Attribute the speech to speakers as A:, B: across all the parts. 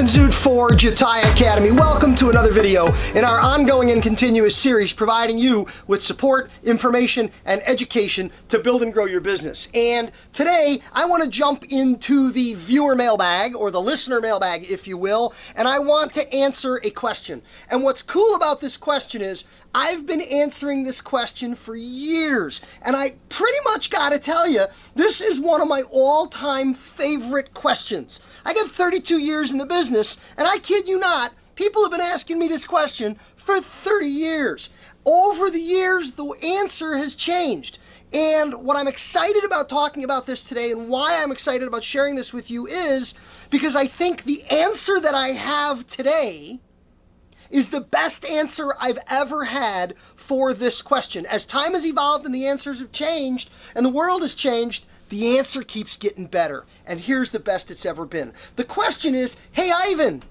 A: Ivan Zoot for Jatai Academy. Welcome to another video in our ongoing and continuous series providing you with support, information, and education to build and grow your business. And today I want to jump into the viewer mailbag or the listener mailbag, if you will, and I want to answer a question. And what's cool about this question is I've been answering this question for years, and I pretty much got to tell you, this is one of my all-time favorite questions. I got 32 years in the business, and I kid you not, people have been asking me this question for 30 years. Over the years, the answer has changed. And what I'm excited about talking about this today and why I'm excited about sharing this with you is because I think the answer that I have today is the best answer I've ever had for this question. As time has evolved and the answers have changed and the world has changed, the answer keeps getting better. And here's the best it's ever been. The question is, hey Ivan,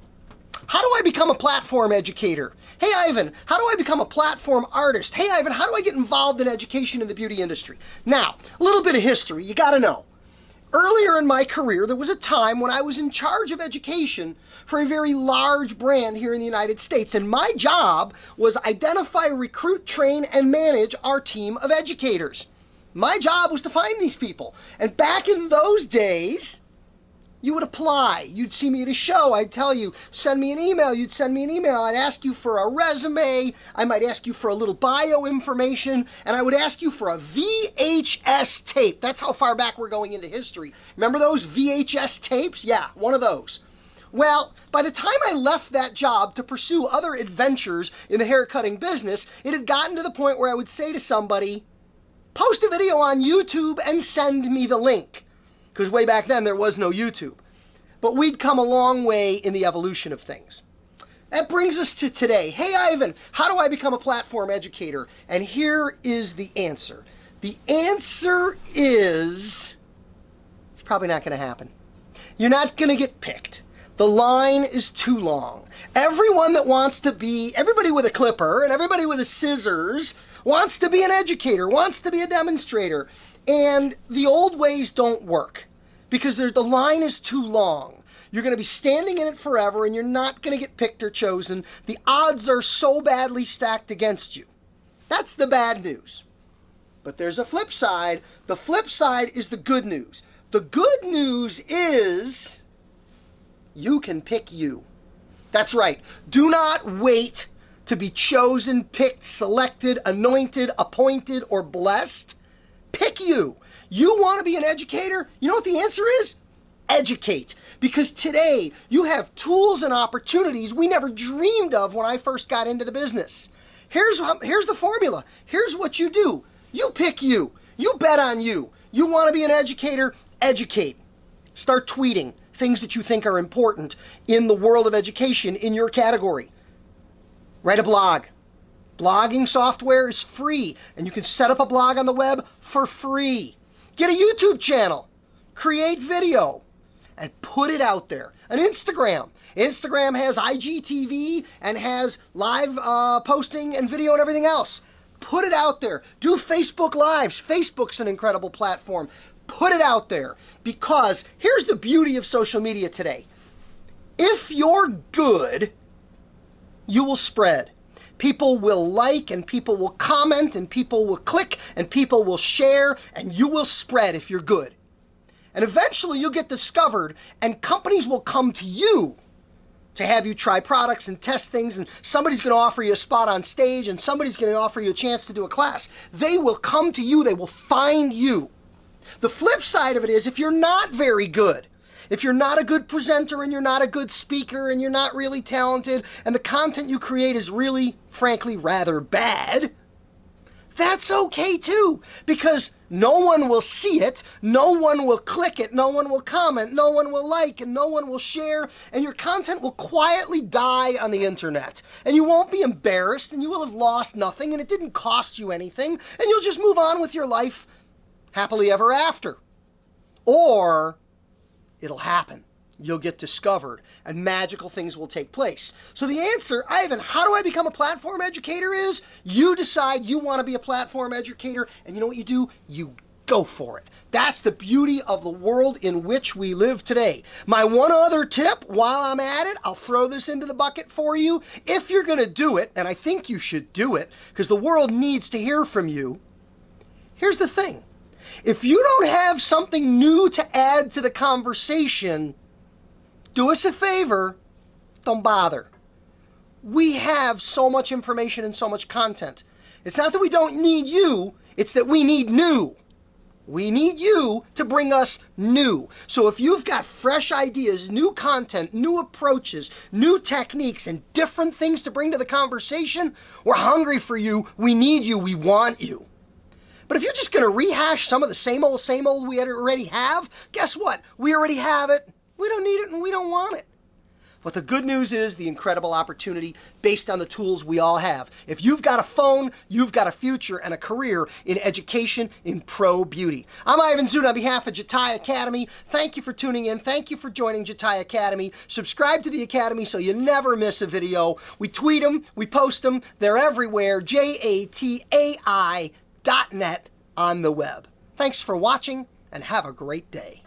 A: how do I become a platform educator? Hey Ivan, how do I become a platform artist? Hey Ivan, how do I get involved in education in the beauty industry? Now, a little bit of history, you gotta know. Earlier in my career, there was a time when I was in charge of education for a very large brand here in the United States. And my job was identify, recruit, train, and manage our team of educators. My job was to find these people. And back in those days, you would apply. You'd see me at a show. I'd tell you, send me an email. You'd send me an email. I'd ask you for a resume. I might ask you for a little bio information. And I would ask you for a VHS tape. That's how far back we're going into history. Remember those VHS tapes? Yeah, one of those. Well, by the time I left that job to pursue other adventures in the hair cutting business, it had gotten to the point where I would say to somebody, post a video on YouTube and send me the link because way back then there was no YouTube. But we'd come a long way in the evolution of things. That brings us to today. Hey, Ivan, how do I become a platform educator? And here is the answer. The answer is it's probably not going to happen. You're not going to get picked. The line is too long. Everyone that wants to be, everybody with a clipper and everybody with a scissors wants to be an educator, wants to be a demonstrator. And the old ways don't work because the line is too long. You're going to be standing in it forever and you're not going to get picked or chosen. The odds are so badly stacked against you. That's the bad news. But there's a flip side. The flip side is the good news. The good news is you can pick you. That's right. Do not wait to be chosen, picked, selected, anointed, appointed, or blessed. Pick you. You want to be an educator? You know what the answer is? Educate. Because today you have tools and opportunities we never dreamed of when I first got into the business. Here's, here's the formula. Here's what you do. You pick you. You bet on you. You want to be an educator? Educate. Start tweeting things that you think are important in the world of education in your category. Write a blog. Blogging software is free, and you can set up a blog on the web for free. Get a YouTube channel, create video, and put it out there. An Instagram. Instagram has IGTV and has live uh, posting and video and everything else. Put it out there. Do Facebook Lives. Facebook's an incredible platform. Put it out there because here's the beauty of social media today. If you're good, you will spread. People will like and people will comment and people will click and people will share and you will spread if you're good. And eventually you'll get discovered and companies will come to you to have you try products and test things and somebody's going to offer you a spot on stage and somebody's going to offer you a chance to do a class. They will come to you. They will find you. The flip side of it is if you're not very good, if you're not a good presenter and you're not a good speaker and you're not really talented and the content you create is really, frankly, rather bad, that's okay too because no one will see it, no one will click it, no one will comment, no one will like, and no one will share, and your content will quietly die on the internet. And you won't be embarrassed, and you will have lost nothing, and it didn't cost you anything, and you'll just move on with your life happily ever after. Or it'll happen. You'll get discovered and magical things will take place. So the answer, Ivan, how do I become a platform educator is you decide you want to be a platform educator and you know what you do? You go for it. That's the beauty of the world in which we live today. My one other tip while I'm at it, I'll throw this into the bucket for you. If you're going to do it, and I think you should do it because the world needs to hear from you, here's the thing. If you don't have something new to add to the conversation, do us a favor, don't bother. We have so much information and so much content. It's not that we don't need you, it's that we need new. We need you to bring us new. So if you've got fresh ideas, new content, new approaches, new techniques, and different things to bring to the conversation, we're hungry for you. We need you. We want you. But if you're just going to rehash some of the same old, same old we already have, guess what? We already have it. We don't need it and we don't want it. But the good news is the incredible opportunity based on the tools we all have. If you've got a phone, you've got a future and a career in education in pro beauty. I'm Ivan Zoot on behalf of Jatai Academy. Thank you for tuning in. Thank you for joining Jatai Academy. Subscribe to the Academy so you never miss a video. We tweet them, we post them, they're everywhere. J-A-T-A-I dot net on the web. Thanks for watching and have a great day.